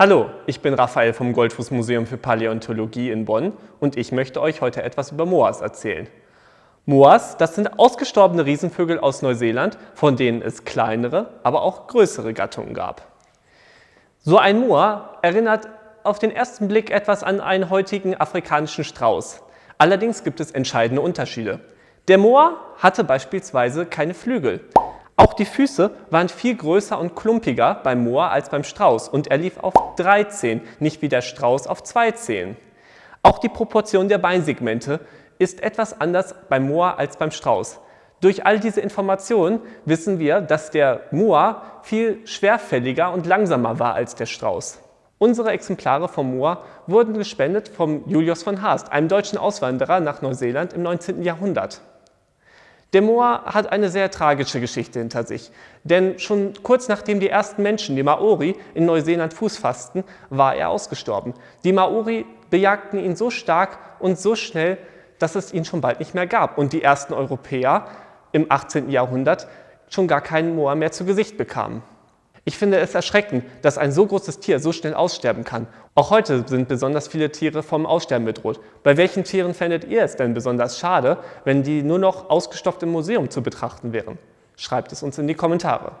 Hallo, ich bin Raphael vom Goldfuß Museum für Paläontologie in Bonn und ich möchte euch heute etwas über Moas erzählen. Moas, das sind ausgestorbene Riesenvögel aus Neuseeland, von denen es kleinere, aber auch größere Gattungen gab. So ein Moa erinnert auf den ersten Blick etwas an einen heutigen afrikanischen Strauß. Allerdings gibt es entscheidende Unterschiede. Der Moa hatte beispielsweise keine Flügel. Auch die Füße waren viel größer und klumpiger beim Moa als beim Strauß und er lief auf drei Zehen, nicht wie der Strauß auf zwei Zehen. Auch die Proportion der Beinsegmente ist etwas anders beim Moa als beim Strauß. Durch all diese Informationen wissen wir, dass der Moa viel schwerfälliger und langsamer war als der Strauß. Unsere Exemplare vom Moa wurden gespendet vom Julius von Haast, einem deutschen Auswanderer nach Neuseeland im 19. Jahrhundert. Der Moa hat eine sehr tragische Geschichte hinter sich, denn schon kurz nachdem die ersten Menschen, die Maori, in Neuseeland Fuß fassten, war er ausgestorben. Die Maori bejagten ihn so stark und so schnell, dass es ihn schon bald nicht mehr gab und die ersten Europäer im 18. Jahrhundert schon gar keinen Moa mehr zu Gesicht bekamen. Ich finde es erschreckend, dass ein so großes Tier so schnell aussterben kann. Auch heute sind besonders viele Tiere vom Aussterben bedroht. Bei welchen Tieren fändet ihr es denn besonders schade, wenn die nur noch ausgestopft im Museum zu betrachten wären? Schreibt es uns in die Kommentare.